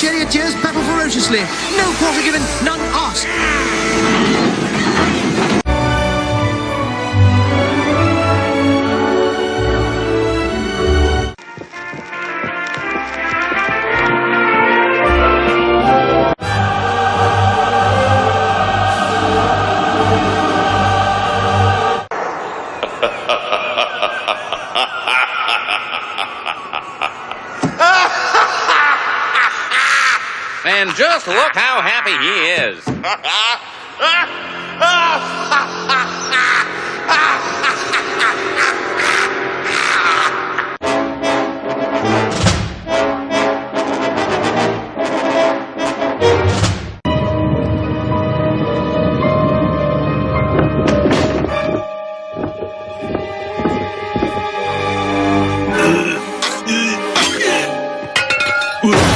charioteers battle ferociously. No quarter given, none asked. And just look how happy he is.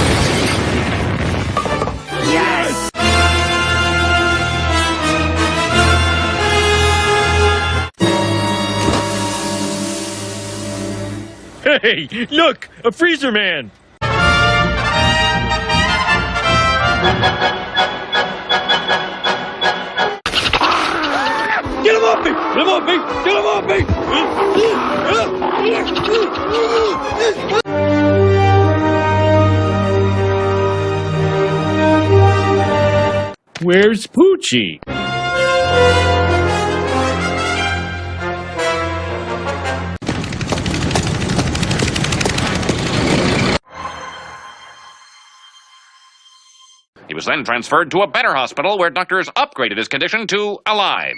Hey, look, a freezer man. Get him off me! Get him off me! Get him off me! Where's Poochie? He was then transferred to a better hospital where doctors upgraded his condition to alive.